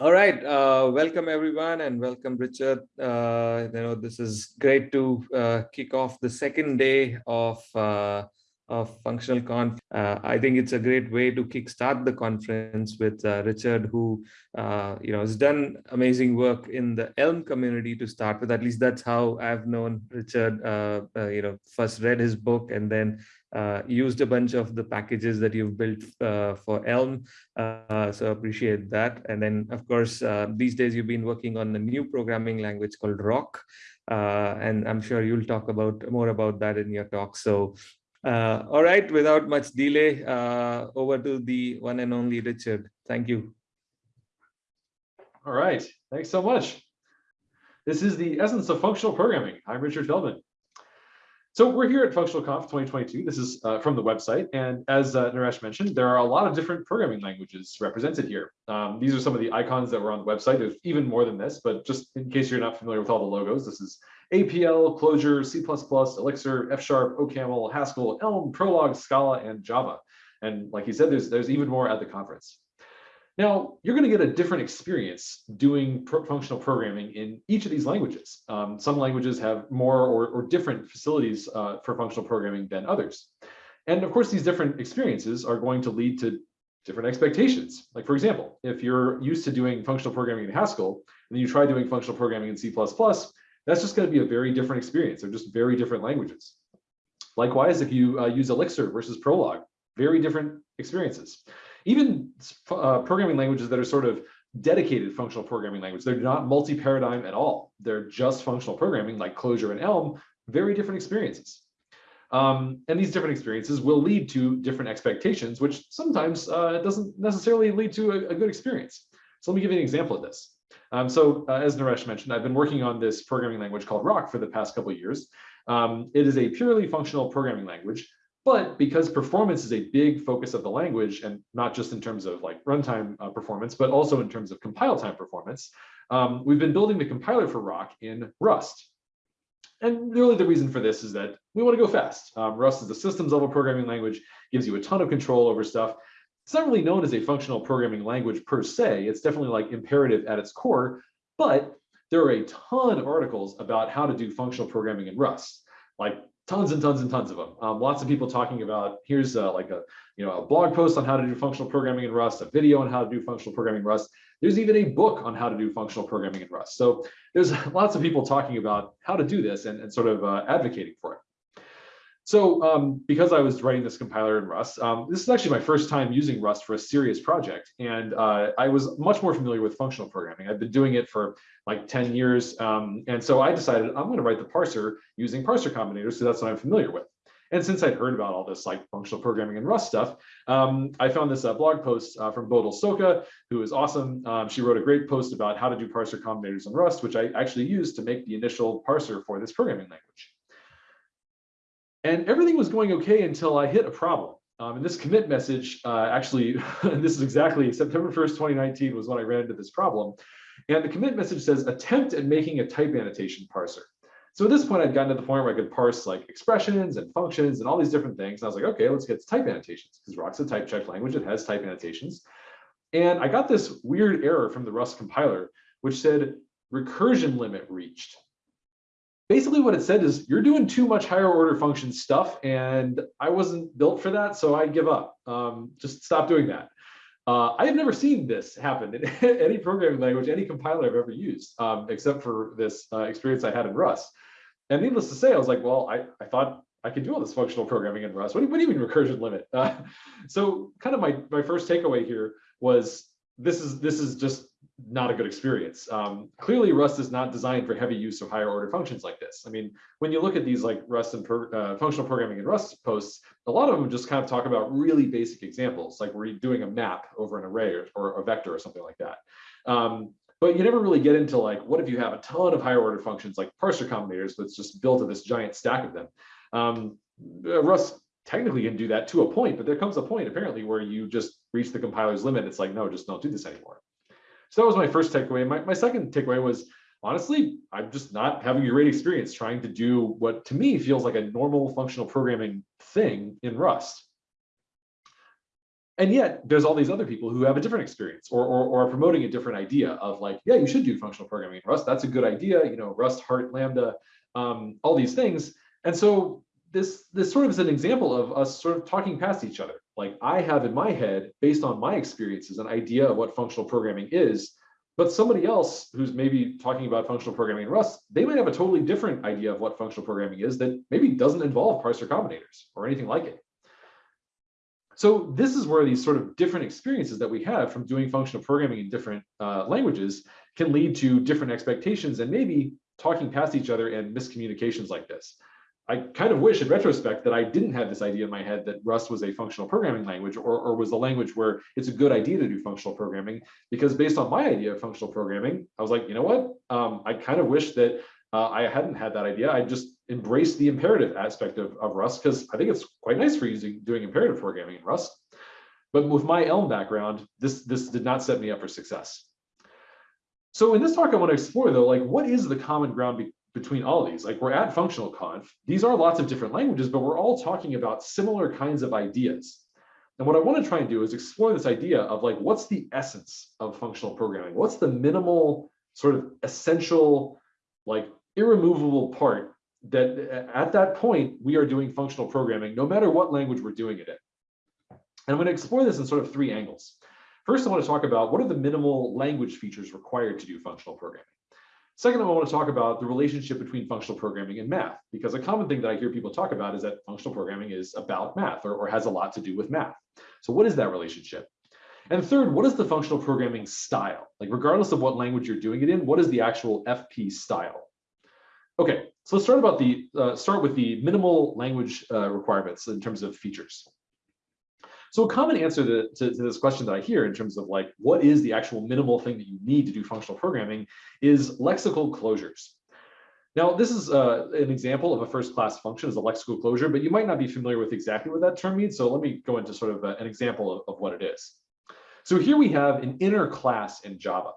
All right, uh, welcome everyone and welcome Richard. Uh, you know, this is great to uh, kick off the second day of uh, of functional conf. Uh, I think it's a great way to kickstart the conference with uh, Richard, who you know has done amazing work in the Elm community to start with. At least that's how I've known Richard. you know, first read his book and then uh, used a bunch of the packages that you've built uh, for Elm. Uh, so appreciate that. And then, of course, uh, these days you've been working on a new programming language called Roc. Uh, and I'm sure you'll talk about more about that in your talk. So, all right, without much delay, over to the one and only Richard. Thank you. All right, thanks so much. This is the essence of functional programming. I'm Richard Feldman. So we're here at Functional Conf 2022. This is uh, from the website. And as uh, Naresh mentioned, there are a lot of different programming languages represented here. Um, these are some of the icons that were on the website. There's even more than this, but just in case you're not familiar with all the logos, this is APL, Clojure, C++, Elixir, F Sharp, OCaml, Haskell, Elm, Prolog, Scala, and Java. And like he said, there's, there's even more at the conference. Now, you're going to get a different experience doing pro functional programming in each of these languages. Um, some languages have more or, or different facilities uh, for functional programming than others. And of course, these different experiences are going to lead to different expectations. Like for example, if you're used to doing functional programming in Haskell, and you try doing functional programming in C++, that's just going to be a very different experience. They're just very different languages. Likewise, if you uh, use Elixir versus Prolog, very different experiences even uh, programming languages that are sort of dedicated functional programming language. They're not multi-paradigm at all. They're just functional programming like Clojure and Elm, very different experiences. Um, and these different experiences will lead to different expectations, which sometimes uh, doesn't necessarily lead to a, a, good experience. So let me give you an example of this. Um, so uh, as Naresh mentioned, I've been working on this programming language called Roc for the past couple of years. Um, it is a purely functional programming language but because performance is a big focus of the language, and not just in terms of like runtime uh, performance, but also in terms of compile time performance, um, we've been building the compiler for Roc in Rust. And really the reason for this is that we want to go fast. Um, Rust is a systems level programming language, gives you a ton of control over stuff. It's not really known as a functional programming language per se. It's definitely like imperative at its core, but there are a ton of articles about how to do functional programming in Rust. Like tons and tons and tons of them. Um, lots of people talking about, here's like a, you know, a blog post on how to do functional programming in Rust, a video on how to do functional programming in Rust. There's even a book on how to do functional programming in Rust. So there's lots of people talking about how to do this and, and sort of uh, advocating for it. So um, because I was writing this compiler in Rust, um, this is actually my first time using Rust for a serious project. And uh, I was much more familiar with functional programming. I've been doing it for like 10 years. Um, and so I decided I'm going to write the parser using parser combinators. So that's what I'm familiar with. And since I'd heard about all this like functional programming and Rust stuff, um, I found this uh, blog post uh, from Bodil Stokke, who is awesome. Um, she wrote a great post about how to do parser combinators in Rust, which I actually used to make the initial parser for this programming language. And everything was going okay until I hit a problem. Um, and this commit message, uh, actually, this is exactly September 1st, 2019 was when I ran into this problem. And the commit message says, attempt at making a type annotation parser. So at this point, I'd gotten to the point where I could parse like expressions and functions and all these different things. And I was like, okay, let's get to type annotations because Roc's a type check language. It has type annotations. And I got this weird error from the Rust compiler, which said recursion limit reached basically what it said is you're doing too much higher order function stuff and I wasn't built for that, so I give up. Um, just stop doing that. Uh, I have never seen this happen in any programming language, any compiler I've ever used, um, except for this uh, experience I had in Rust. And needless to say, I was like, well, I, I thought I could do all this functional programming in Rust. What do, you, what do you mean recursion limit? Uh, so kind of my, my first takeaway here was this is this is just not a good experience. Um, clearly, Rust is not designed for heavy use of higher order functions like this. I mean, when you look at these like Rust and per, uh, functional programming and Rust posts, a lot of them just kind of talk about really basic examples, like you're doing a map over an array or, or a vector or something like that. Um, but you never really get into like, what if you have a ton of higher order functions like parser combinators that's just built of this giant stack of them. Um, uh, Rust technically can do that to a point, but there comes a point apparently where you just reach the compiler's limit. It's like, no, just don't do this anymore. So that was my first takeaway. My, my second takeaway was honestly, I'm just not having a great experience trying to do what to me feels like a normal functional programming thing in Rust. And yet there's all these other people who have a different experience or, or, or are promoting a different idea of like, yeah, you should do functional programming in Rust. That's a good idea. You know, Rust, Heart, Lambda, um, all these things. And so this, this sort of is an example of us sort of talking past each other. Like I have in my head, based on my experiences, an idea of what functional programming is, but somebody else who's maybe talking about functional programming in Rust, they might have a totally different idea of what functional programming is that maybe doesn't involve parser combinators or anything like it. So this is where these sort of different experiences that we have from doing functional programming in different uh, languages can lead to different expectations and maybe talking past each other and miscommunications like this. I kind of wish in retrospect that I didn't have this idea in my head that Rust was a functional programming language or, or was a language where it's a good idea to do functional programming because based on my idea of functional programming, I was like, you know what? Um, I kind of wish that uh, I hadn't had that idea. I just embraced the imperative aspect of, of Rust because I think it's quite nice for using doing imperative programming in Rust. But with my Elm background, this, this did not set me up for success. So in this talk, I want to explore though, like what is the common ground be between all these? Like we're at functional conf. These are lots of different languages, but we're all talking about similar kinds of ideas. And what I want to try and do is explore this idea of like, what's the essence of functional programming? What's the minimal sort of essential, like irremovable part that at that point, we are doing functional programming, no matter what language we're doing it in. And I'm going to explore this in sort of three angles. First, I want to talk about what are the minimal language features required to do functional programming. Second, I want to talk about the relationship between functional programming and math, because a common thing that I hear people talk about is that functional programming is about math or, or has a lot to do with math. So what is that relationship? And third, what is the functional programming style? Like regardless of what language you're doing it in, what is the actual FP style? Okay, so let's start about the uh, start with the minimal language uh, requirements in terms of features. So a common answer to, to, to, this question that I hear in terms of like, what is the actual minimal thing that you need to do functional programming is lexical closures. Now, this is uh, an example of a first class function as a lexical closure, but you might not be familiar with exactly what that term means. So let me go into sort of a, an example of, of what it is. So here we have an inner class in Java.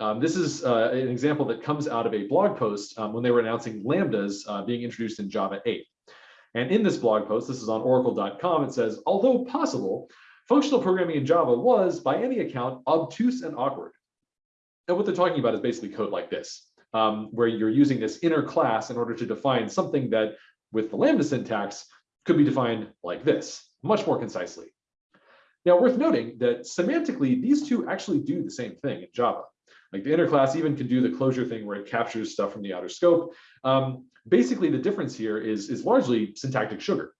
Um, this is uh, an example that comes out of a blog post um, when they were announcing lambdas uh, being introduced in Java 8. And in this blog post, this is on oracle.com, it says, although possible, functional programming in Java was, by any account, obtuse and awkward. And what they're talking about is basically code like this, um, where you're using this inner class in order to define something that, with the Lambda syntax, could be defined like this, much more concisely. Now, worth noting that semantically, these two actually do the same thing in Java. Like the inner class even can do the closure thing where it captures stuff from the outer scope. Um, basically, the difference here is, is largely syntactic sugar.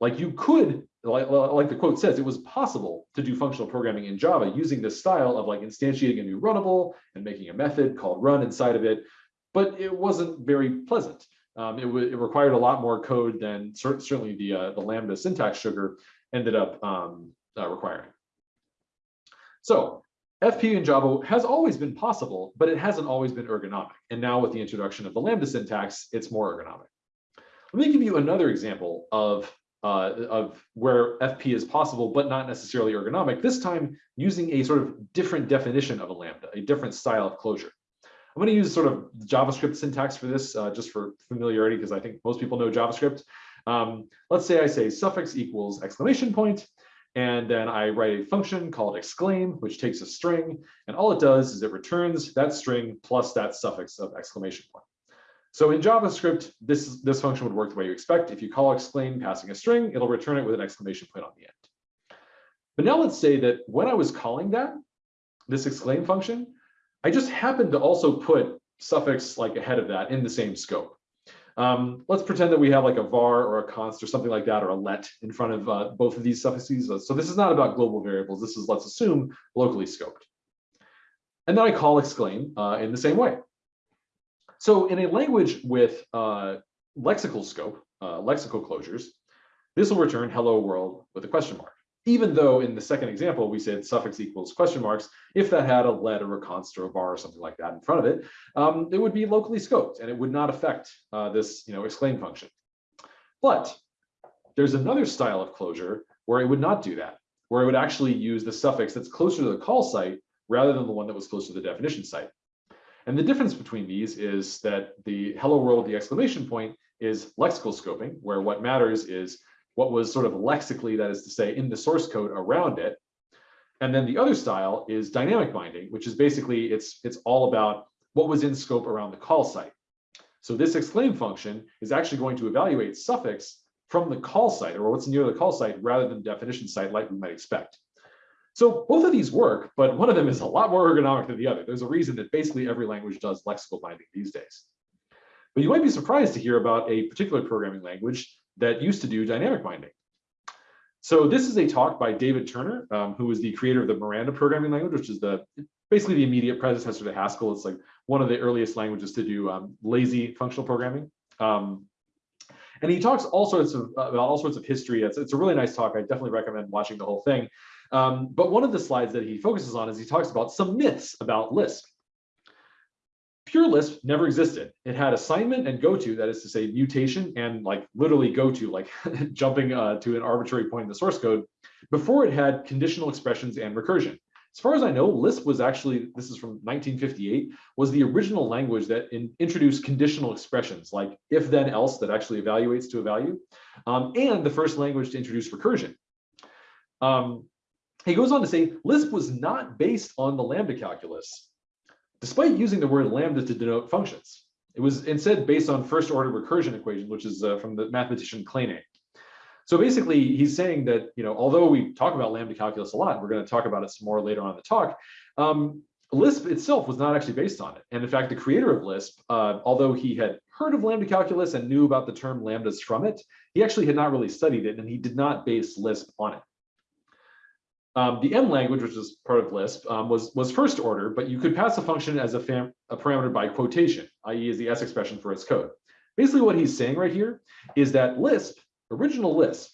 Like you could, like, like the quote says, it was possible to do functional programming in Java using this style of like instantiating a new runnable and making a method called run inside of it, but it wasn't very pleasant. Um, it, it, required a lot more code than cer certainly the, uh, the Lambda syntax sugar ended up um, uh, requiring. So FP in Java has always been possible, but it hasn't always been ergonomic. And now with the introduction of the Lambda syntax, it's more ergonomic. Let me give you another example of, uh, of where FP is possible, but not necessarily ergonomic, this time using a sort of different definition of a Lambda, a different style of closure. I'm going to use sort of JavaScript syntax for this, uh, just for familiarity, because I think most people know JavaScript. Um, let's say I say suffix equals exclamation point, and then I write a function called exclaim, which takes a string, and all it does is it returns that string plus that suffix of exclamation point. So in JavaScript, this, this function would work the way you expect. If you call exclaim passing a string, it'll return it with an exclamation point on the end. But now let's say that when I was calling that, this exclaim function, I just happened to also put suffix like ahead of that in the same scope. Um, let's pretend that we have like a var or a const or something like that, or a let in front of uh, both of these suffixes. So this is not about global variables. This is, let's assume, locally scoped. And then I call exclaim uh, in the same way. So in a language with uh, lexical scope, uh, lexical closures, this will return hello world with a question mark even though in the second example, we said suffix equals question marks, if that had a let or a const or a var or something like that in front of it, um, it would be locally scoped and it would not affect uh, this you know, exclaim function. But there's another style of closure where it would not do that, where it would actually use the suffix that's closer to the call site rather than the one that was closer to the definition site. And the difference between these is that the hello world, the exclamation point, is lexical scoping, where what matters is what was sort of lexically, that is to say, in the source code around it. And then the other style is dynamic binding, which is basically, it's, it's all about what was in scope around the call site. So this exclaim function is actually going to evaluate suffix from the call site or what's near the call site rather than definition site like we might expect. So both of these work, but one of them is a lot more ergonomic than the other. There's a reason that basically every language does lexical binding these days. But you might be surprised to hear about a particular programming language that used to do dynamic binding. So this is a talk by David Turner, um, who is the creator of the Miranda programming language, which is the basically the immediate predecessor to Haskell. It's like one of the earliest languages to do um, lazy functional programming. Um, and he talks all sorts of about all sorts of history. It's, it's a really nice talk. I definitely recommend watching the whole thing. Um, but one of the slides that he focuses on is he talks about some myths about Lisp. Pure Lisp never existed. It had assignment and goto, that is to say mutation and like literally goto, like jumping uh, to an arbitrary point in the source code, before it had conditional expressions and recursion. As far as I know, Lisp was actually, this is from 1958, was the original language that in, introduced conditional expressions like if then else that actually evaluates to a value, um, and the first language to introduce recursion. Um, he goes on to say Lisp was not based on the lambda calculus, despite using the word lambda to denote functions. It was instead based on first order recursion equations, which is uh, from the mathematician Kleene. So basically, he's saying that, you know, although we talk about lambda calculus a lot, we're going to talk about it some more later on in the talk, um, Lisp itself was not actually based on it. And in fact, the creator of Lisp, uh, although he had heard of lambda calculus and knew about the term lambdas from it, he actually had not really studied it and he did not base Lisp on it. Um, the M language, which is part of Lisp, um, was, was first order, but you could pass a function as a, a parameter by quotation, i.e. as the S expression for its code. Basically what he's saying right here is that Lisp original Lisp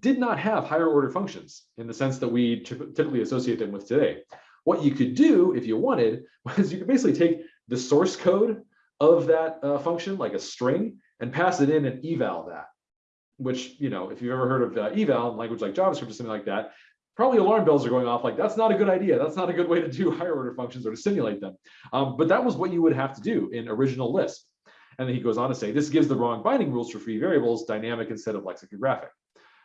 did not have higher order functions in the sense that we typically associate them with today. What you could do if you wanted was you could basically take the source code of that uh, function, like a string, and pass it in and eval that, which, you know, if you've ever heard of uh, eval in language like JavaScript or something like that, probably alarm bells are going off like, that's not a good idea. That's not a good way to do higher order functions or to simulate them. Um, but that was what you would have to do in original Lisp. And then he goes on to say, this gives the wrong binding rules for free variables, dynamic instead of lexicographic.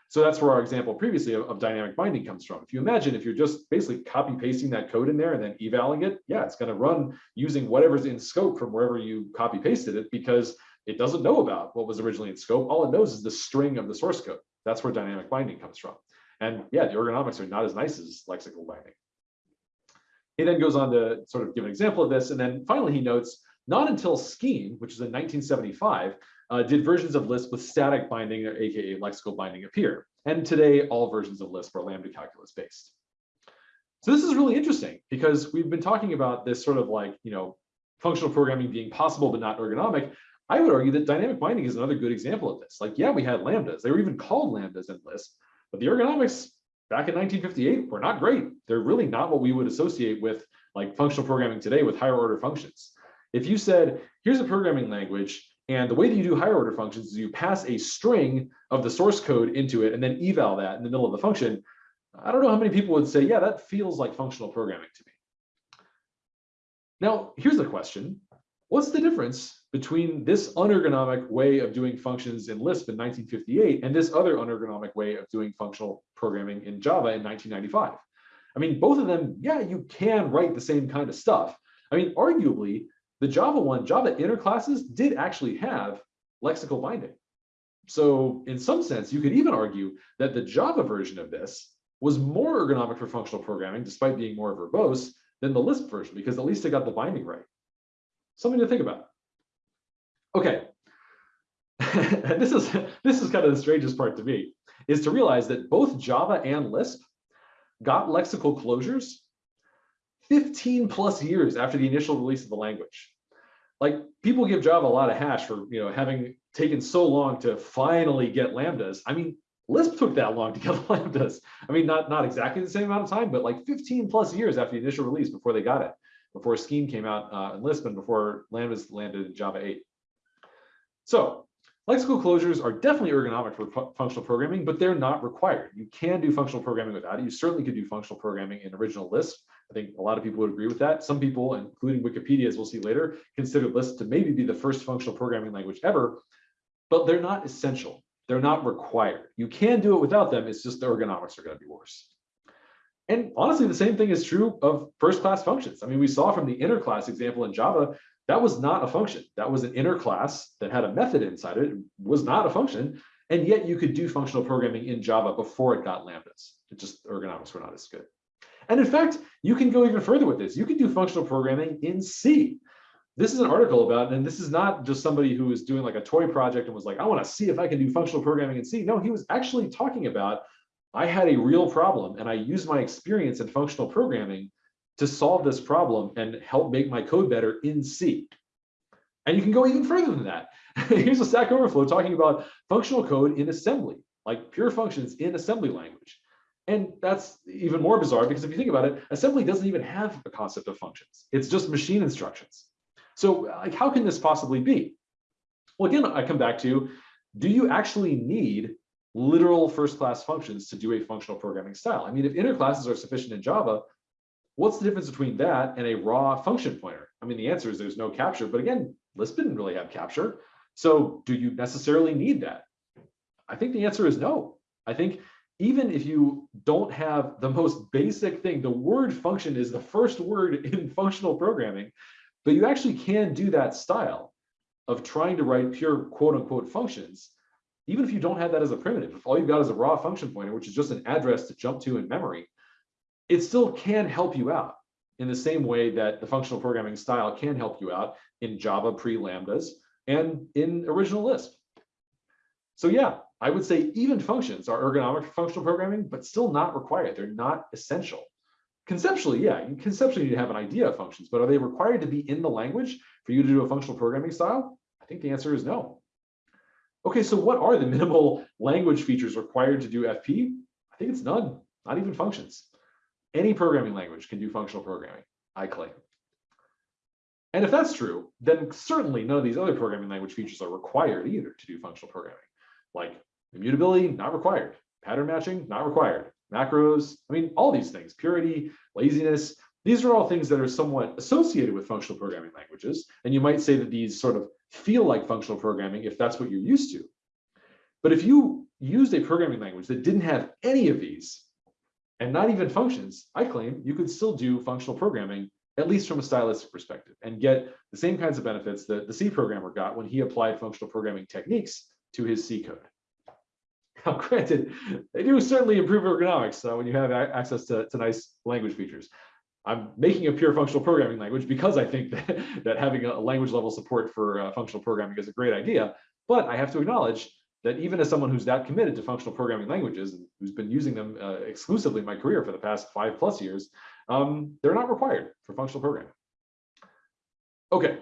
So that's where our example previously of, of, dynamic binding comes from. If you imagine if you're just basically copy pasting that code in there and then evaling it, yeah, it's going to run using whatever's in scope from wherever you copy pasted it because it doesn't know about what was originally in scope. All it knows is the string of the source code. That's where dynamic binding comes from. And yeah, the ergonomics are not as nice as lexical binding. He then goes on to sort of give an example of this. And then finally, he notes not until Scheme, which is in 1975, uh, did versions of Lisp with static binding, or AKA lexical binding, appear. And today, all versions of Lisp are lambda calculus based. So this is really interesting because we've been talking about this sort of like, you know, functional programming being possible but not ergonomic. I would argue that dynamic binding is another good example of this. Like, yeah, we had lambdas. They were even called lambdas in Lisp, but the ergonomics back in 1958 were not great. They're really not what we would associate with like functional programming today with higher order functions. If you said, here's a programming language, and the way that you do higher order functions is you pass a string of the source code into it and then eval that in the middle of the function, I don't know how many people would say, yeah, that feels like functional programming to me. Now, here's the question. What's the difference between this unergonomic way of doing functions in Lisp in 1958 and this other unergonomic way of doing functional programming in Java in 1995? I mean, both of them, yeah, you can write the same kind of stuff. I mean, arguably, the Java one, Java inner classes did actually have lexical binding. So in some sense, you could even argue that the Java version of this was more ergonomic for functional programming, despite being more verbose than the Lisp version, because at least it got the binding right. Something to think about. Okay. this is this is kind of the strangest part to me, is to realize that both Java and Lisp got lexical closures 15 plus years after the initial release of the language. Like people give Java a lot of hash for you know having taken so long to finally get lambdas. I mean, Lisp took that long to get lambdas. I mean, not, not exactly the same amount of time, but like 15 plus years after the initial release before they got it, before Scheme came out uh, in Lisp and before lambdas landed in Java 8. So lexical closures are definitely ergonomic for functional programming, but they're not required. You can do functional programming without it. You certainly could do functional programming in original Lisp. I think a lot of people would agree with that. Some people, including Wikipedia, as we'll see later, consider Lisp to maybe be the first functional programming language ever, but they're not essential. they're not required. You can do it without them, it's just the ergonomics are gonna be worse. And honestly, the same thing is true of first class functions. I mean, we saw from the inner class example in Java, that was not a function. That was an inner class that had a method inside it. It was not a function. And yet you could do functional programming in Java before it got lambdas. It just ergonomics were not as good. And in fact, you can go even further with this. You can do functional programming in C. This is an article about, and this is not just somebody who was doing like a toy project and was like, I want to see if I can do functional programming in C. No, he was actually talking about, I had a real problem and I used my experience in functional programming to solve this problem and help make my code better in C. And you can go even further than that. Here's a Stack Overflow talking about functional code in assembly, like pure functions in assembly language. And that's even more bizarre because if you think about it, assembly doesn't even have a concept of functions. It's just machine instructions. So like, how can this possibly be? Well, again, I come back to, do you actually need literal first class functions to do a functional programming style? I mean, if inner classes are sufficient in Java, what's the difference between that and a raw function pointer? I mean, the answer is there's no capture, but again, Lisp didn't really have capture. So do you necessarily need that? I think the answer is no. I think even if you don't have the most basic thing, the word function is the first word in functional programming, but you actually can do that style of trying to write pure quote unquote functions, even if you don't have that as a primitive. If all you've got is a raw function pointer, which is just an address to jump to in memory, it still can help you out in the same way that the functional programming style can help you out in Java pre-lambdas and in original Lisp. So yeah, I would say even functions are ergonomic for functional programming, but still not required. They're not essential. Conceptually, yeah, you conceptually need to have an idea of functions, but are they required to be in the language for you to do a functional programming style? I think the answer is no. Okay, so what are the minimal language features required to do FP? I think it's none, not even functions. Any programming language can do functional programming, I claim. And if that's true, then certainly none of these other programming language features are required either to do functional programming. Like immutability, not required. Pattern matching, not required. Macros, I mean, all these things, purity, laziness, these are all things that are somewhat associated with functional programming languages. And you might say that these sort of feel like functional programming if that's what you're used to. But if you used a programming language that didn't have any of these, and not even functions, I claim you could still do functional programming, at least from a stylistic perspective, and get the same kinds of benefits that the C programmer got when he applied functional programming techniques to his C code. Now, granted, they do certainly improve ergonomics uh, when you have access to, to nice language features. I'm making a pure functional programming language because I think that, that having a language level support for uh, functional programming is a great idea. But I have to acknowledge that even as someone who's that committed to functional programming languages and who's been using them uh, exclusively in my career for the past five plus years, um, they're not required for functional programming. Okay,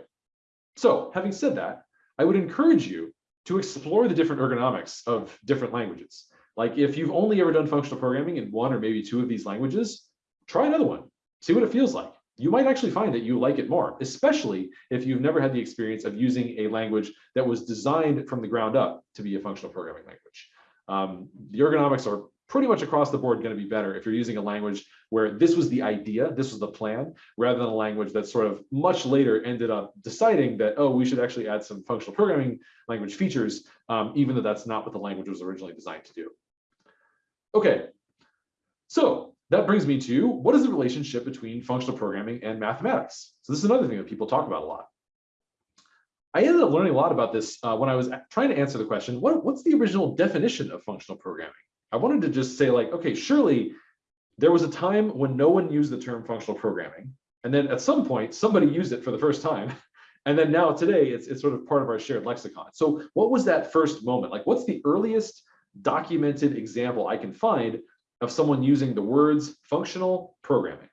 so having said that, I would encourage you to explore the different ergonomics of different languages. Like if you've only ever done functional programming in one or maybe two of these languages, try another one, see what it feels like you might actually find that you like it more, especially if you've never had the experience of using a language that was designed from the ground up to be a functional programming language. Um, the ergonomics are pretty much across the board going to be better if you're using a language where this was the idea, this was the plan, rather than a language that sort of much later ended up deciding that, oh, we should actually add some functional programming language features, um, even though that's not what the language was originally designed to do. Okay, so that brings me to what is the relationship between functional programming and mathematics? So this is another thing that people talk about a lot. I ended up learning a lot about this uh, when I was trying to answer the question, what, what's the original definition of functional programming? I wanted to just say like, okay, surely there was a time when no one used the term functional programming. And then at some point, somebody used it for the first time. And then now today, it's, it's sort of part of our shared lexicon. So what was that first moment? Like, what's the earliest documented example I can find of someone using the words functional programming.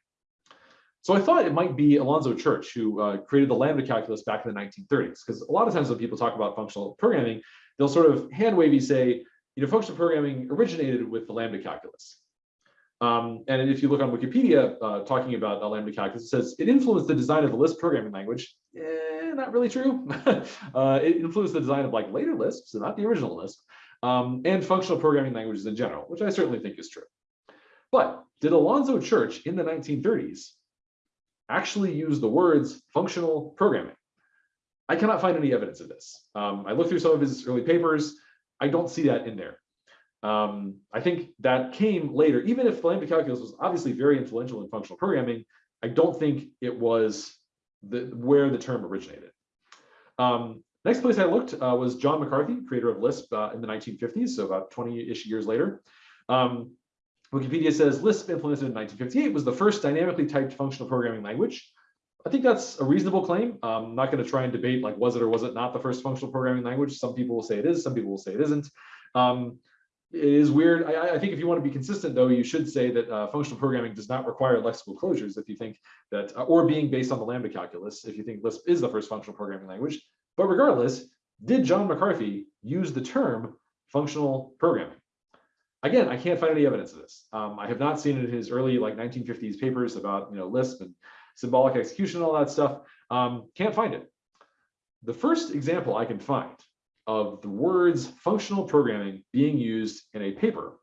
So I thought it might be Alonzo Church who uh, created the lambda calculus back in the 1930s, because a lot of times when people talk about functional programming, they'll sort of hand wavy say, you know, functional programming originated with the lambda calculus. Um, and if you look on Wikipedia uh, talking about the lambda calculus, it says it influenced the design of the Lisp programming language. Eh, not really true. uh, it influenced the design of like later Lisp, so not the original Lisp, um, and functional programming languages in general, which I certainly think is true. But did Alonzo Church in the 1930s actually use the words functional programming? I cannot find any evidence of this. Um, I looked through some of his early papers. I don't see that in there. Um, I think that came later, even if lambda calculus was obviously very influential in functional programming, I don't think it was the, where the term originated. Um, next place I looked uh, was John McCarthy, creator of Lisp uh, in the 1950s, so about 20-ish years later. Um, Wikipedia says Lisp implemented in 1958 was the first dynamically typed functional programming language. I think that's a reasonable claim. Um, I'm not going to try and debate like was it or was it not the first functional programming language. Some people will say it is, some people will say it isn't. Um, it is weird. I, I, think if you want to be consistent, though, you should say that uh, functional programming does not require lexical closures if you think that, uh, or being based on the lambda calculus, if you think Lisp is the first functional programming language. But regardless, did John McCarthy use the term functional programming? Again, I can't find any evidence of this. Um, I have not seen it in his early like 1950s papers about you know Lisp and symbolic execution, and all that stuff. Um, can't find it. The first example I can find of the words functional programming being used in a paper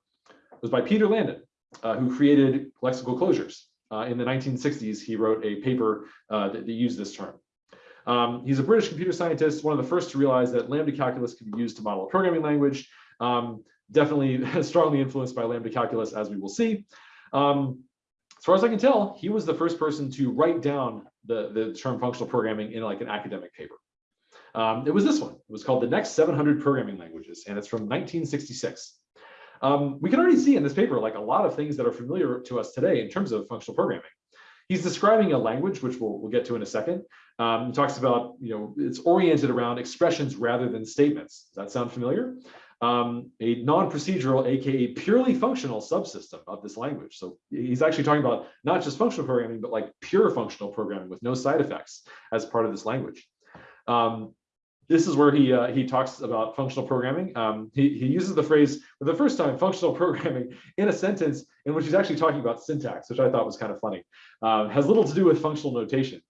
was by Peter Landin, uh, who created lexical closures. Uh, in the 1960s, he wrote a paper uh, that, that, used this term. Um, he's a British computer scientist, one of the first to realize that lambda calculus could be used to model a programming language. Um, definitely strongly influenced by lambda calculus, as we will see. Um, as far as I can tell, he was the first person to write down the, the term functional programming in like an academic paper. Um, it was this one. It was called The Next 700 Programming Languages, and it's from 1966. Um, we can already see in this paper like a lot of things that are familiar to us today in terms of functional programming. He's describing a language, which we'll, we'll get to in a second. Um, he talks about, you know, it's oriented around expressions rather than statements. Does that sound familiar? Um, a non-procedural, aka purely functional subsystem of this language. So he's actually talking about not just functional programming, but like pure functional programming with no side effects as part of this language. Um, this is where he uh, he talks about functional programming. Um, he, he uses the phrase for the first time, functional programming, in a sentence in which he's actually talking about syntax, which I thought was kind of funny. Uh, has little to do with functional notation.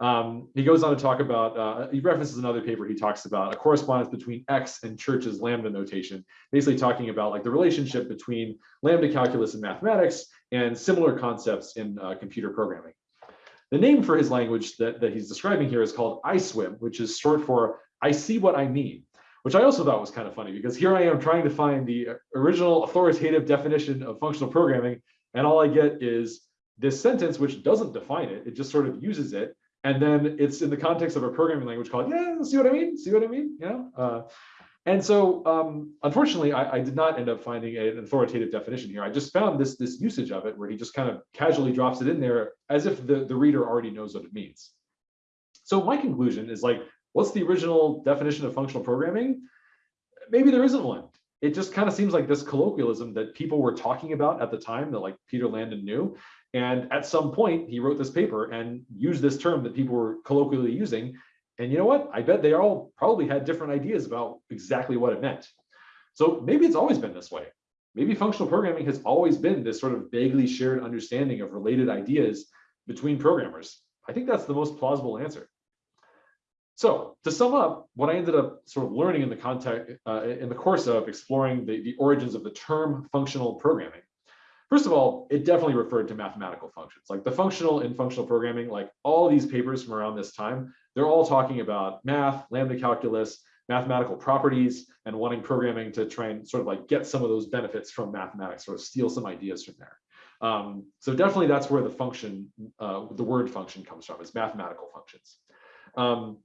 Um, he goes on to talk about, uh, he references another paper, he talks about a correspondence between X and Church's lambda notation, basically talking about like the relationship between lambda calculus and mathematics and similar concepts in uh, computer programming. The name for his language that, that he's describing here is called ISWIM, which is short for I see what I mean, which I also thought was kind of funny because here I am trying to find the original authoritative definition of functional programming, and all I get is this sentence which doesn't define it, it just sort of uses it, and then it's in the context of a programming language called, yeah, see what I mean? See what I mean? Yeah. Uh, and so, um, unfortunately, I, I, did not end up finding an authoritative definition here. I just found this, this usage of it where he just kind of casually drops it in there as if the, the reader already knows what it means. So my conclusion is like, what's the original definition of functional programming? Maybe there isn't one. It just kind of seems like this colloquialism that people were talking about at the time that like Peter Landin knew. And at some point, he wrote this paper and used this term that people were colloquially using. And you know what? I bet they all probably had different ideas about exactly what it meant. So maybe it's always been this way. Maybe functional programming has always been this sort of vaguely shared understanding of related ideas between programmers. I think that's the most plausible answer. So to sum up, what I ended up sort of learning in the context uh, in the course of exploring the, the origins of the term functional programming First of all, it definitely referred to mathematical functions. Like the functional in functional programming, like all these papers from around this time, they're all talking about math, lambda calculus, mathematical properties, and wanting programming to try and sort of like get some of those benefits from mathematics, sort of steal some ideas from there. Um, so definitely that's where the function, uh, the word function comes from, is mathematical functions. Um,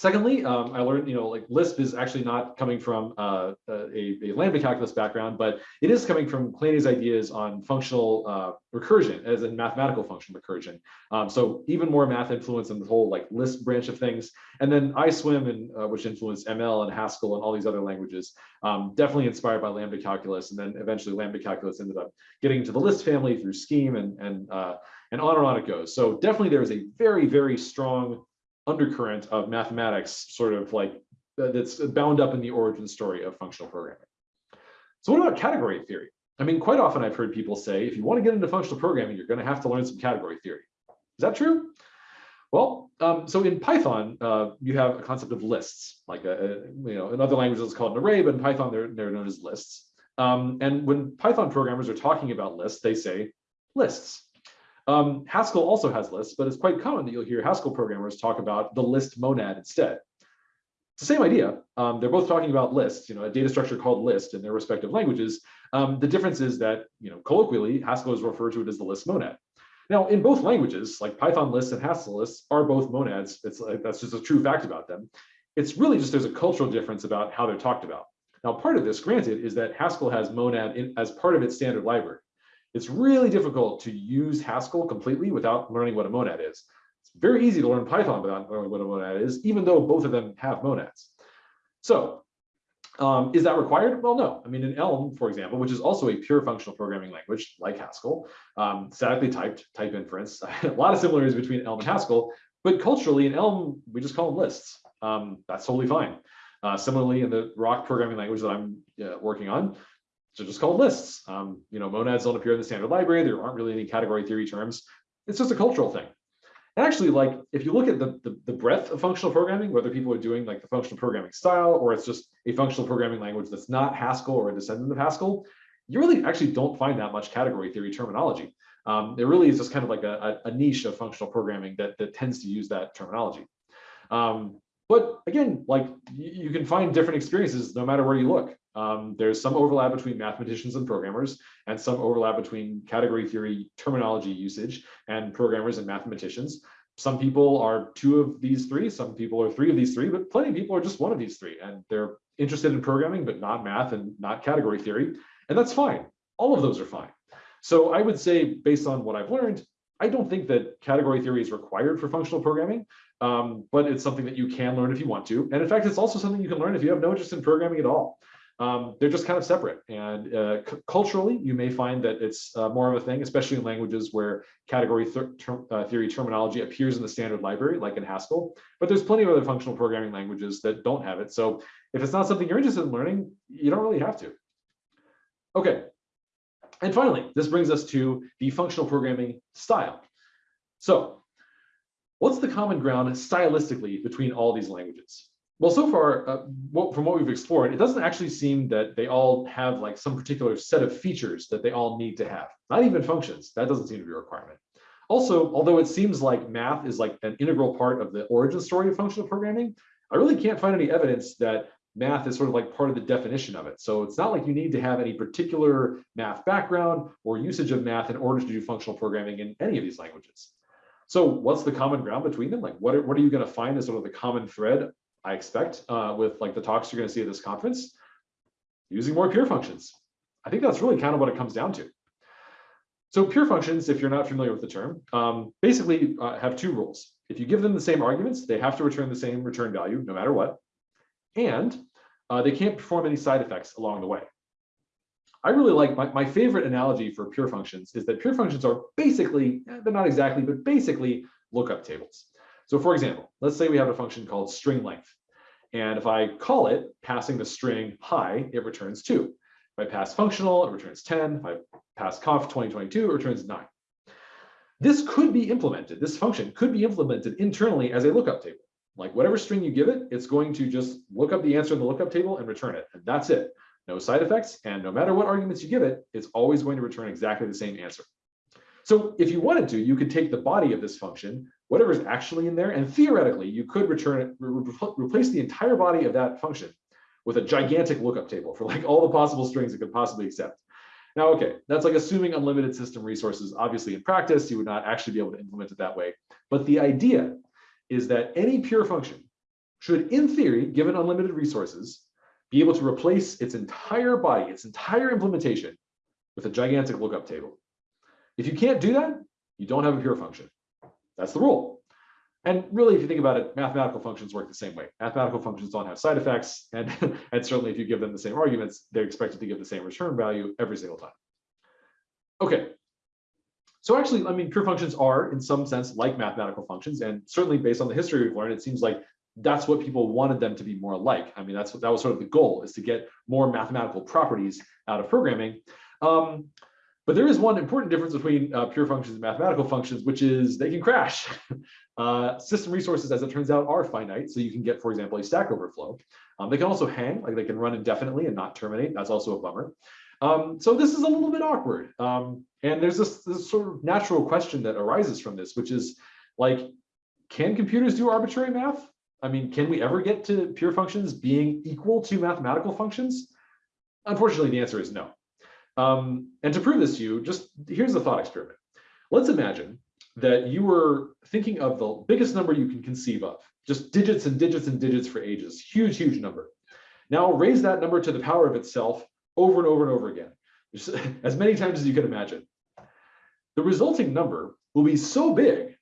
Secondly, um, I learned, you know, like Lisp is actually not coming from uh, a, a, lambda calculus background, but it is coming from Kleene's ideas on functional uh, recursion, as in mathematical function recursion. Um, so even more math influence in the whole like Lisp branch of things. And then ISWIM, and, uh, which influenced ML and Haskell and all these other languages, um, definitely inspired by lambda calculus. And then eventually lambda calculus ended up getting into the Lisp family through Scheme and, and, uh, and on and on it goes. So definitely there is a very, very strong undercurrent of mathematics sort of like that's bound up in the origin story of functional programming. So what about category theory? I mean, quite often I've heard people say, if you want to get into functional programming, you're going to have to learn some category theory. Is that true? Well, um, so in Python, uh, you have a concept of lists, like a, a, you know, in other languages it's called an array, but in Python they're, they're known as lists. Um, and when Python programmers are talking about lists, they say lists. Um, Haskell also has lists, but it's quite common that you'll hear Haskell programmers talk about the list monad instead. It's the same idea. Um, they're both talking about lists, you know, a data structure called list in their respective languages. Um, the difference is that, you know, colloquially, Haskell is referred to it as the list monad. Now, in both languages, like Python lists and Haskell lists are both monads. It's like, that's just a true fact about them. It's really just there's a cultural difference about how they're talked about. Now, part of this, granted, is that Haskell has monad in, as part of its standard library. It's really difficult to use Haskell completely without learning what a monad is. It's very easy to learn Python without knowing what a monad is, even though both of them have monads. So um, is that required? Well, no. I mean, in Elm, for example, which is also a pure functional programming language like Haskell, um, statically typed type inference, a lot of similarities between Elm and Haskell, but culturally in Elm, we just call them lists. Um, that's totally fine. Uh, similarly, in the Roc programming language that I'm uh, working on, so just called lists. Um, you know, monads don't appear in the standard library. There aren't really any category theory terms. It's just a cultural thing. And actually, like if you look at the, the, the, breadth of functional programming, whether people are doing like the functional programming style or it's just a functional programming language that's not Haskell or a descendant of Haskell, you really actually don't find that much category theory terminology. Um, it really is just kind of like a, a, niche of functional programming that, that tends to use that terminology. Um, but again, like you, you can find different experiences no matter where you look. Um, there's some overlap between mathematicians and programmers, and some overlap between category theory terminology usage and programmers and mathematicians. Some people are two of these three, some people are three of these three, but plenty of people are just one of these three, and they're interested in programming, but not math and not category theory, and that's fine. All of those are fine. So I would say, based on what I've learned, I don't think that category theory is required for functional programming, um, but it's something that you can learn if you want to. And in fact, it's also something you can learn if you have no interest in programming at all um, they're just kind of separate. And uh, culturally, you may find that it's uh, more of a thing, especially in languages where category ter uh, theory terminology appears in the standard library, like in Haskell. But there's plenty of other functional programming languages that don't have it. So if it's not something you're interested in learning, you don't really have to. Okay. And finally, this brings us to the functional programming style. So what's the common ground stylistically between all these languages? Well, so far, uh, what, from what we've explored, it doesn't actually seem that they all have like some particular set of features that they all need to have. Not even functions. That doesn't seem to be a requirement. Also, although it seems like math is like an integral part of the origin story of functional programming, I really can't find any evidence that math is sort of like part of the definition of it. So it's not like you need to have any particular math background or usage of math in order to do functional programming in any of these languages. So what's the common ground between them? Like what are, what are you going to find as sort of the common thread I expect uh, with like the talks you're going to see at this conference, using more pure functions. I think that's really kind of what it comes down to. So pure functions, if you're not familiar with the term, um, basically uh, have two rules. If you give them the same arguments, they have to return the same return value no matter what. And uh, they can't perform any side effects along the way. I really like my, my favorite analogy for pure functions is that pure functions are basically, eh, they're not exactly, but basically lookup tables. So for example, let's say we have a function called string length. And if I call it passing the string hi, it returns two. If I pass functional, it returns 10. If I pass conf 2022, it returns nine. This could be implemented, this function could be implemented internally as a lookup table. Like whatever string you give it, it's going to just look up the answer in the lookup table and return it. And that's it. No side effects. And no matter what arguments you give it, it's always going to return exactly the same answer. So if you wanted to, you could take the body of this function, whatever is actually in there, and theoretically, you could return re replace the entire body of that function with a gigantic lookup table for like all the possible strings it could possibly accept. Now, okay, that's like assuming unlimited system resources. Obviously, in practice, you would not actually be able to implement it that way. But the idea is that any pure function should, in theory, given unlimited resources, be able to replace its entire body, its entire implementation with a gigantic lookup table. If you can't do that, you don't have a pure function. That's the rule. And really, if you think about it, mathematical functions work the same way. Mathematical functions don't have side effects. And, and certainly if you give them the same arguments, they're expected to give the same return value every single time. Okay. So actually, I mean, pure functions are in some sense like mathematical functions. And certainly based on the history we've learned, it seems like that's what people wanted them to be more like. I mean, that's what that was sort of the goal is to get more mathematical properties out of programming. Um, but there is one important difference between uh, pure functions and mathematical functions, which is they can crash. uh, system resources, as it turns out, are finite. So you can get, for example, a stack overflow. Um, they can also hang, like they can run indefinitely and not terminate. That's also a bummer. Um, so this is a little bit awkward. Um, and there's this, this sort of natural question that arises from this, which is like, can computers do arbitrary math? I mean, can we ever get to pure functions being equal to mathematical functions? Unfortunately, the answer is no. Um, and to prove this to you, just here's a thought experiment. Let's imagine that you were thinking of the biggest number you can conceive of, just digits and digits and digits for ages, huge, huge number. Now raise that number to the power of itself over and over and over again, as many times as you can imagine. The resulting number will be so big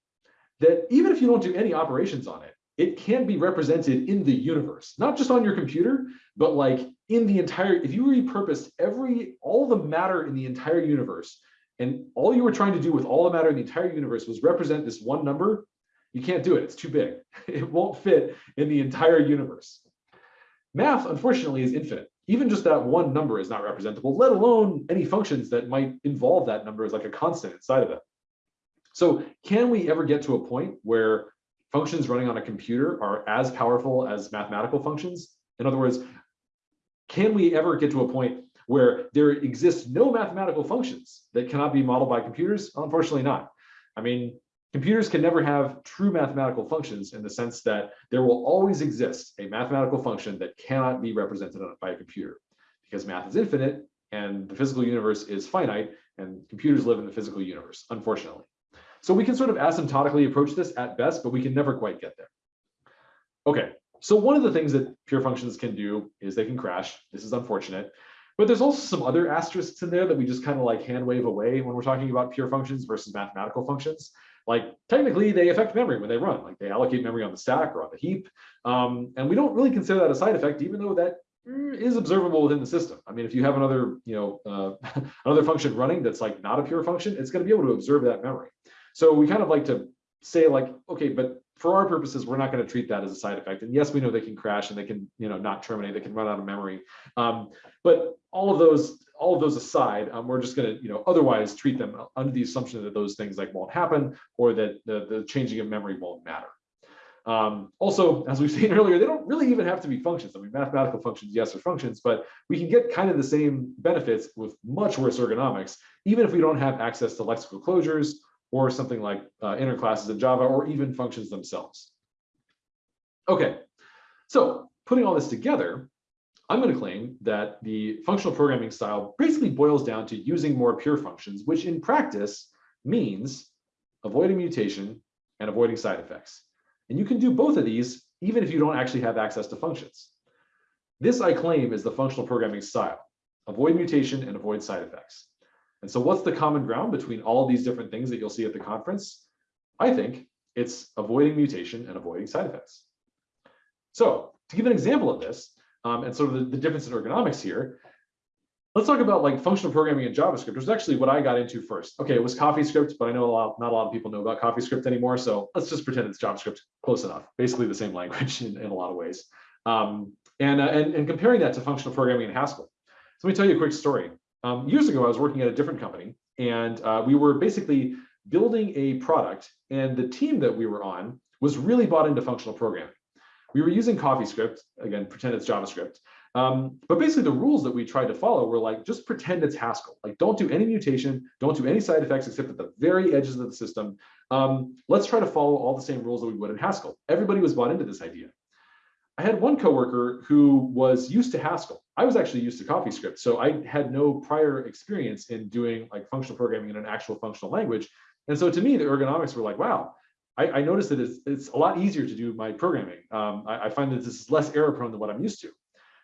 that even if you don't do any operations on it, it can be represented in the universe, not just on your computer, but like in the entire, if you repurposed every, all the matter in the entire universe, and all you were trying to do with all the matter in the entire universe was represent this one number, you can't do it, it's too big. It won't fit in the entire universe. Math, unfortunately, is infinite. Even just that one number is not representable, let alone any functions that might involve that number as like a constant inside of it. So can we ever get to a point where functions running on a computer are as powerful as mathematical functions? In other words, can we ever get to a point where there exists no mathematical functions that cannot be modeled by computers? Unfortunately not. I mean, computers can never have true mathematical functions in the sense that there will always exist a mathematical function that cannot be represented by a computer because math is infinite and the physical universe is finite and computers live in the physical universe, unfortunately. So we can sort of asymptotically approach this at best, but we can never quite get there. Okay, so one of the things that pure functions can do is they can crash. This is unfortunate. But there's also some other asterisks in there that we just kind of like hand wave away when we're talking about pure functions versus mathematical functions. Like technically they affect memory when they run, like they allocate memory on the stack or on the heap. Um, and we don't really consider that a side effect, even though that mm, observable within the system. I mean, if you have another, you know, uh, another function running that's like not a pure function, it's going to be able to observe that memory. So we kind of like to say like, okay, but for our purposes, we're not going to treat that as a side effect. And yes, we know they can crash and they can, you know, not terminate, they can run out of memory. Um, but all of those, all of those aside, um, we're just going to, you know, otherwise treat them under the assumption that those things like won't happen or that the, the changing of memory won't matter. Um, also, as we've seen earlier, they don't really even have to be functions. I mean, mathematical functions, yes, are functions, but we can get kind of the same benefits with much worse ergonomics, even if we don't have access to lexical closures or something like uh, inner classes in Java, or even functions themselves. Okay, so putting all this together, I'm going to claim that the functional programming style basically boils down to using more pure functions, which in practice means avoiding mutation and avoiding side effects. And you can do both of these even if you don't actually have access to functions. This I claim is the functional programming style, avoid mutation and avoid side effects. And so what's the common ground between all these different things that you'll see at the conference? I think it's avoiding mutation and avoiding side effects. So to give an example of this, um, and sort of the, the, difference in ergonomics here, let's talk about like functional programming in JavaScript, which is actually what I got into first. Okay, it was CoffeeScript, but I know a lot, not a lot of people know about CoffeeScript anymore. So let's just pretend it's JavaScript, close enough. Basically the same language in, in a lot of ways. Um, and, uh, and, and comparing that to functional programming in Haskell. So let me tell you a quick story. Um, years ago, I was working at a different company and uh, we were basically building a product and the team that we were on was really bought into functional programming. We were using CoffeeScript, again, pretend it's JavaScript. Um, but basically the rules that we tried to follow were like, just pretend it's Haskell. Like don't do any mutation, don't do any side effects except at the very edges of the system. Um, let's try to follow all the same rules that we would in Haskell. Everybody was bought into this idea. I had one coworker who was used to Haskell. I was actually used to CoffeeScript, so I had no prior experience in doing like functional programming in an actual functional language. And so to me, the ergonomics were like, wow, I, I noticed that it's, it's a lot easier to do my programming. Um, I, I, find that this is less error prone than what I'm used to.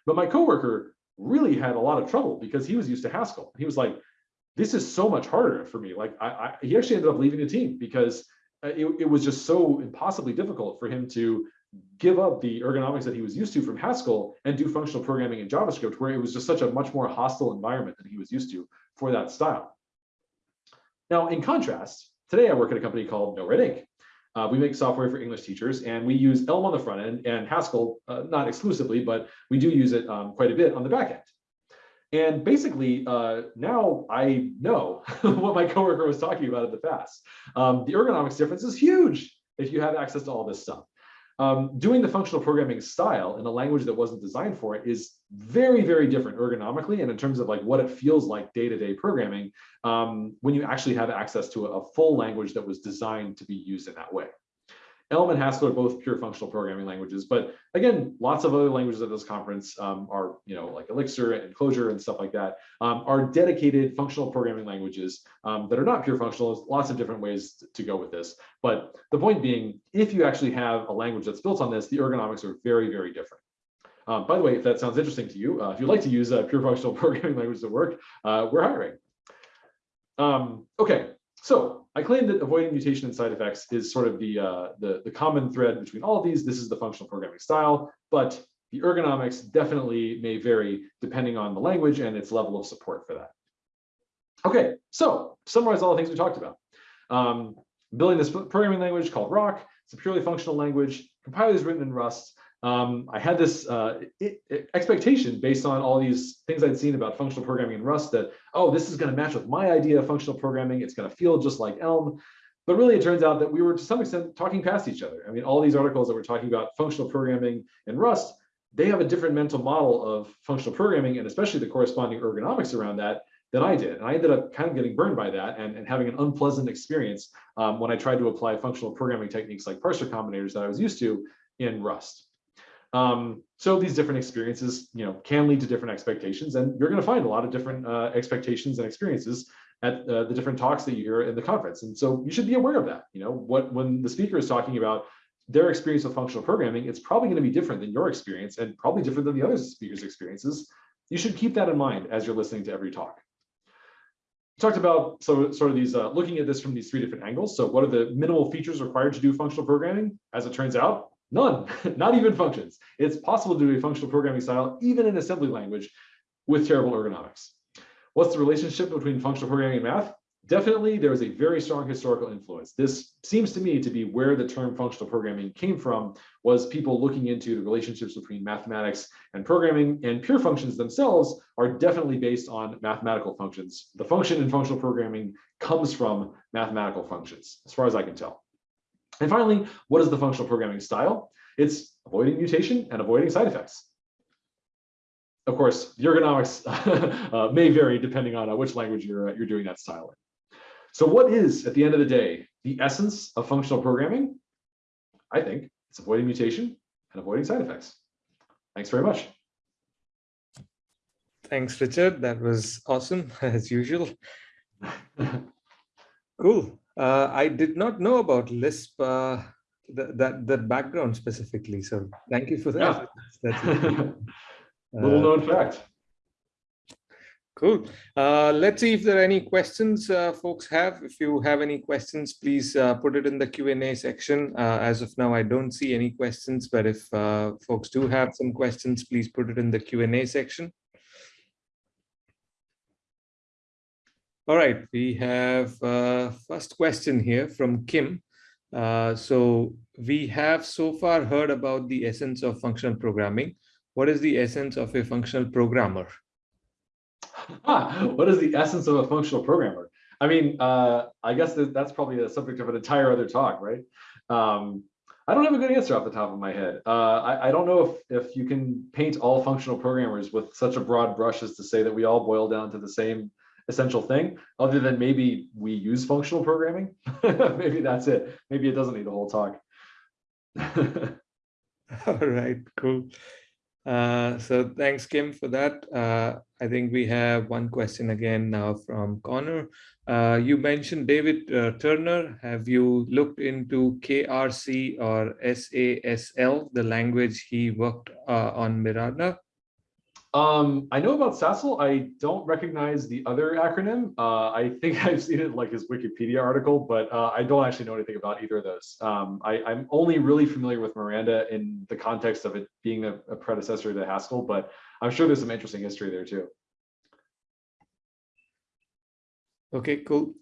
But my coworker really had a lot of trouble because he was used to Haskell. He was like, this is so much harder for me. Like I, he actually ended up leaving the team because uh, it, it was just so impossibly difficult for him to give up the ergonomics that he was used to from Haskell and do functional programming in JavaScript, where it was just such a much more hostile environment than he was used to for that style. Now, in contrast, today I work at a company called NoRedInk. Uh, we make software for English teachers, and we use Elm on the front end and Haskell, uh, not exclusively, but we do use it um, quite a bit on the back end. And basically, uh, now I know what my coworker was talking about at the FAS. Um, the ergonomics difference is huge if you have access to all this stuff. Um, doing the functional programming style in a language that wasn't designed for it is very, very different ergonomically and in terms of like what it feels like day-to-day -day programming um, when you actually have access to a full language that was designed to be used in that way. Elm and Haskell are both pure functional programming languages, but again, lots of other languages at this conference um, are, you know, like Elixir and Clojure and stuff like that, um, are dedicated functional programming languages um, that are not pure functional. There's lots of different ways to go with this. But the point being, if you actually have a language that's built on this, the ergonomics are very, very different. Um, by the way, if that sounds interesting to you, uh, if you'd like to use a pure functional programming language to work, uh, we're hiring. Um, okay, so I claim that avoiding mutation and side effects is sort of the, uh, the, the common thread between all of these. This is the functional programming style, but the ergonomics definitely may vary depending on the language and its level of support for that. Okay, so summarize all the things we talked about. Um, building this programming language called Roc. It's a purely functional language. Compiler is written in Rust um, I had this uh, it, expectation based on all these things I'd seen about functional programming in Rust that, oh, this is going to match with my idea of functional programming. It's going to feel just like Elm. But really, it turns out that we were to some extent talking past each other. I mean, all these articles that were talking about functional programming in Rust, they have a different mental model of functional programming and especially the corresponding ergonomics around that than I did. And I ended up kind of getting burned by that and, and having an unpleasant experience um, when I tried to apply functional programming techniques like parser combinators that I was used to in Rust. Um, so these different experiences, you know, can lead to different expectations, and you're going to find a lot of different uh, expectations and experiences at uh, the different talks that you hear in the conference. And so you should be aware of that. You know, what when the speaker is talking about their experience with functional programming, it's probably going to be different than your experience, and probably different than the other speakers' experiences. You should keep that in mind as you're listening to every talk. We talked about so sort of these uh, looking at this from these three different angles. So what are the minimal features required to do functional programming? As it turns out, None, not even functions. It's possible to do a functional programming style, even in assembly language, with terrible ergonomics. What's the relationship between functional programming and math? Definitely, there is a very strong historical influence. This seems to me to be where the term functional programming came from, was people looking into the relationships between mathematics and programming, and pure functions themselves are definitely based on mathematical functions. The function in functional programming comes from mathematical functions, as far as I can tell. And finally, what is the functional programming style? It's avoiding mutation and avoiding side effects. Of course, the ergonomics uh, may vary depending on uh, which language you're, uh, you're doing that style in. So what is, at the end of the day, the essence of functional programming? I think it's avoiding mutation and avoiding side effects. Thanks very much. Thanks, Richard. That was awesome, as usual. cool. Uh, I did not know about Lisp, uh, that, that, that background specifically. So thank you for that. Yeah. That's, that's Little known fact. Cool. Uh, let's see if there are any questions uh, folks have. If you have any questions, please uh, put it in the Q&A section. Uh, as of now, I don't see any questions, but if uh, folks do have some questions, please put it in the Q&A section. All right, we have uh, first question here from Kim. Uh, so we have so far heard about the essence of functional programming. What is the essence of a functional programmer? Ah, what is the essence of a functional programmer? I mean, uh, I guess that that's probably the subject of an entire other talk, right? Um, I don't have a good answer off the top of my head. Uh, I, I, don't know if, if you can paint all functional programmers with such a broad brush as to say that we all boil down to the same essential thing other than maybe we use functional programming. maybe that's it. Maybe it doesn't need a whole talk. All right, cool. Uh, so thanks, Kim, for that. Uh, I think we have one question again now from Connor. Uh, you mentioned David uh, Turner. Have you looked into KRC or SASL, the language he worked uh, on Miranda? Um, I know about SASL. I don't recognize the other acronym. Uh, I think I've seen it like his Wikipedia article, but uh, I don't actually know anything about either of those. Um, I, am only really familiar with Miranda in the context of it being a, a, predecessor to Haskell, but I'm sure there's some interesting history there too. Okay, cool.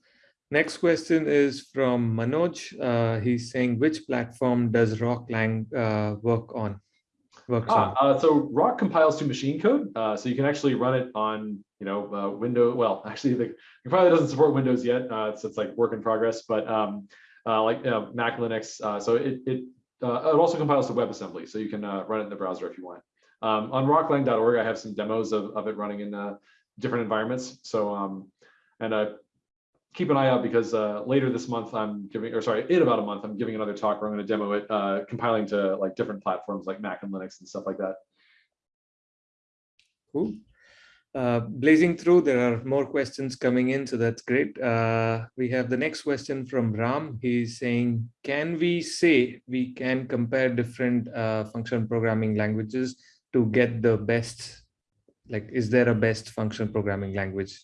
Next question is from Manoj. Uh, he's saying, which platform does Roclang uh, work on? Ah, uh, so Roc compiles to machine code, uh, so you can actually run it on, you know, uh, Windows. Well, actually, the compiler doesn't support Windows yet. Uh, it's, it's like work in progress, but um, uh, like Mac, Linux. Uh, so it it it also compiles to WebAssembly, so you can run it in the browser if you want. Um, on roc-lang.org, I have some demos of, of it running in different environments. So um, and keep an eye out because uh, later this month I'm giving, or sorry, in about a month I'm giving another talk where I'm going to demo it, uh, compiling to like different platforms like Mac and Linux and stuff like that. Cool. Uh, blazing through, there are more questions coming in, so that's great. Uh, we have the next question from Ram. He's saying, can we say we can compare different uh, function programming languages to get the best? Like, is there a best function programming language?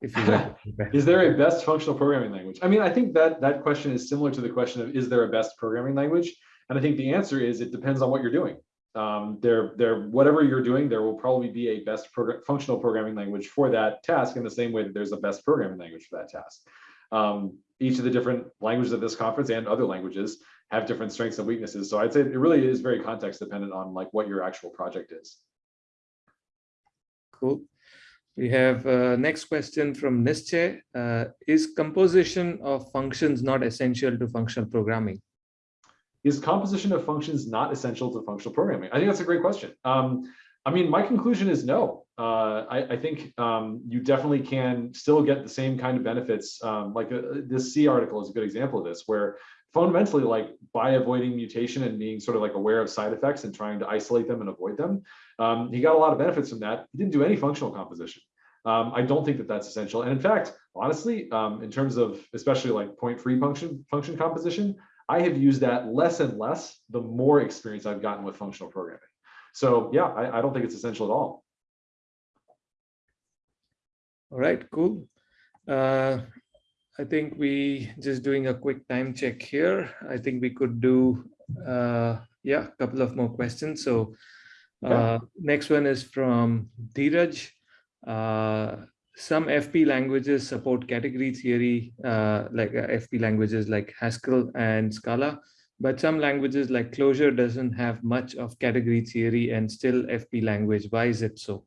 If you? Is there a best functional programming language? I mean, I think that that question is similar to the question of, is there a best programming language? And I think the answer is, it depends on what you're doing um, there, there, whatever you're doing, there will probably be a best program, functional programming language for that task in the same way that there's a best programming language for that task. Um, each of the different languages of this conference and other languages have different strengths and weaknesses. So I'd say it really is very context dependent on like what your actual project is. Cool. We have uh, next question from Nische. Uh, is composition of functions not essential to functional programming? is composition of functions not essential to functional programming? I think that's a great question. Um, I mean, my conclusion is no. Uh, I, I, think um, you definitely can still get the same kind of benefits. Um, like uh, this C article is a good example of this, where fundamentally, like by avoiding mutation and being sort of like aware of side effects and trying to isolate them and avoid them, um, he got a lot of benefits from that. He didn't do any functional composition. Um, I don't think that that's essential. And in fact, honestly, um, in terms of especially like point-free function function composition, I have used that less and less the more experience I've gotten with functional programming. So yeah, I, I don't think it's essential at all. All right, cool. Uh, I think we just doing a quick time check here. I think we could do, uh, yeah, a couple of more questions. So uh, next one is from Dheeraj. Uh, some FP languages support category theory, uh, like uh, FP languages like Haskell and Scala, but some languages like Clojure doesn't have much of category theory and still FP language. Why is it so?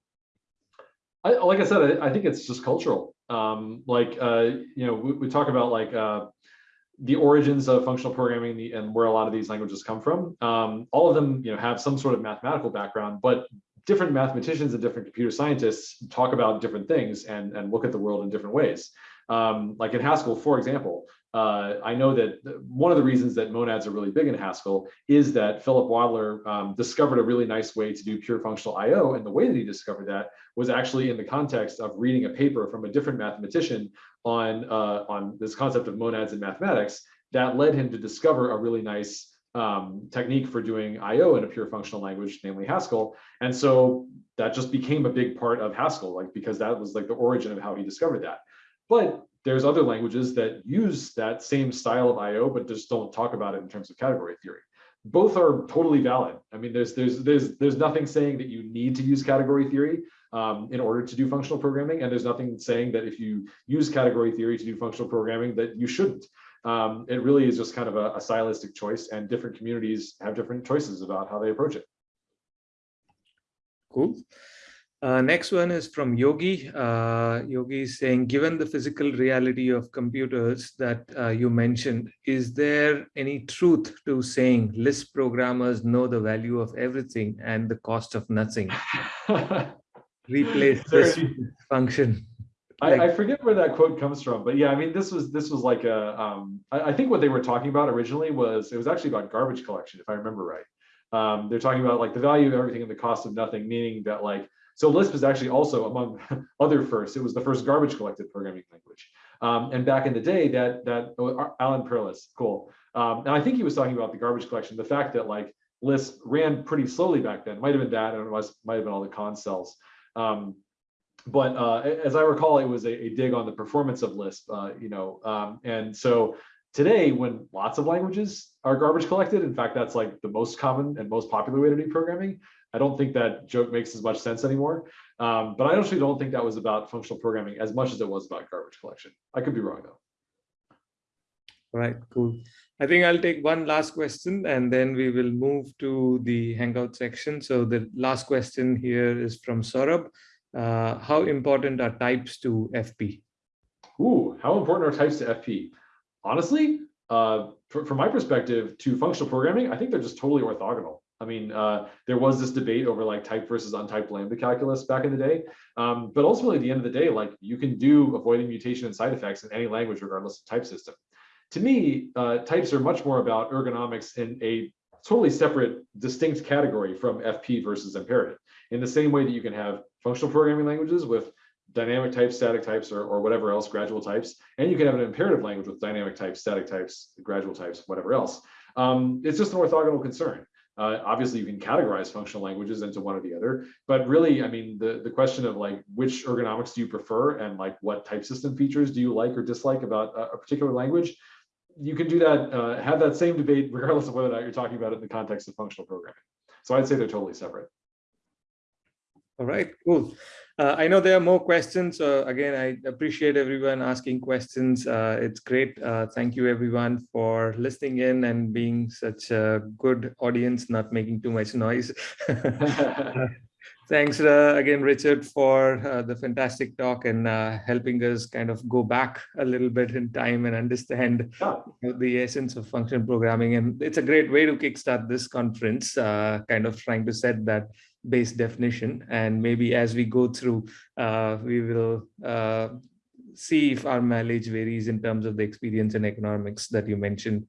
I, like I said, I, I think it's just cultural. Um, like, uh, you know, we, we talk about like uh, the origins of functional programming and where a lot of these languages come from. Um, all of them, you know, have some sort of mathematical background, but different mathematicians and different computer scientists talk about different things and, and look at the world in different ways. Um, like in Haskell, for example, uh, I know that one of the reasons that monads are really big in Haskell is that Philip Wadler um, discovered a really nice way to do pure functional IO. And the way that he discovered that was actually in the context of reading a paper from a different mathematician on, uh, on this concept of monads in mathematics that led him to discover a really nice um, technique for doing IO in a pure functional language, namely Haskell. And so that just became a big part of Haskell, like because that was like the origin of how he discovered that. But there's other languages that use that same style of IO, but just don't talk about it in terms of category theory. Both are totally valid. I mean, there's there's there's there's nothing saying that you need to use category theory um, in order to do functional programming, and there's nothing saying that if you use category theory to do functional programming that you shouldn't um, it really is just kind of a, a stylistic choice and different communities have different choices about how they approach it. Cool. Uh, next one is from Yogi. Uh, Yogi is saying, given the physical reality of computers that uh, you mentioned, is there any truth to saying Lisp programmers know the value of everything and the cost of nothing? Replace this function. I, I, forget where that quote comes from, but yeah, I mean, this was this was like a. Um, I, I, think what they were talking about originally was it was actually about garbage collection, if I remember right. Um, they're talking about like the value of everything and the cost of nothing, meaning that like so Lisp is actually also among other firsts. It was the first garbage collected programming language, um, and back in the day, that that oh, Alan Perlis, cool. Um, and I think he was talking about the garbage collection, the fact that like Lisp ran pretty slowly back then. Might have been that, and it was might have been all the cons cells. Um, but uh, as I recall, it was a, a, dig on the performance of Lisp, uh, you know, um, and so today when lots of languages are garbage collected, in fact, that's like the most common and most popular way to do programming. I don't think that joke makes as much sense anymore. Um, but I actually don't think that was about functional programming as much as it was about garbage collection. I could be wrong though. All right, cool. I think I'll take one last question and then we will move to the Hangout section. So the last question here is from Saurabh uh, how important are types to FP? Ooh, how important are types to FP? Honestly, uh, from my perspective to functional programming, I think they're just totally orthogonal. I mean, uh, there was this debate over like type versus untyped lambda calculus back in the day. Um, but ultimately, at the end of the day, like you can do avoiding mutation and side effects in any language, regardless of type system. To me, uh, types are much more about ergonomics in a totally separate, distinct category from FP versus imperative. In the same way that you can have functional programming languages with dynamic types, static types, or, or whatever else, gradual types, and you can have an imperative language with dynamic types, static types, gradual types, whatever else. Um, it's just an orthogonal concern. Uh, obviously, you can categorize functional languages into one or the other, but really, I mean, the, the question of like which ergonomics do you prefer and like what type system features do you like or dislike about a, a particular language, you can do that, uh, have that same debate regardless of whether or not you're talking about it in the context of functional programming. So I'd say they're totally separate. All right, cool. Uh, I know there are more questions. So again, I appreciate everyone asking questions. Uh, it's great. Uh, thank you everyone for listening in and being such a good audience, not making too much noise. Thanks uh, again, Richard, for uh, the fantastic talk and uh, helping us kind of go back a little bit in time and understand the essence of function programming. And it's a great way to kickstart this conference, kind of trying to set that base definition. And maybe as we go through, uh, we will uh, see if our mileage varies in terms of the experience and economics that you mentioned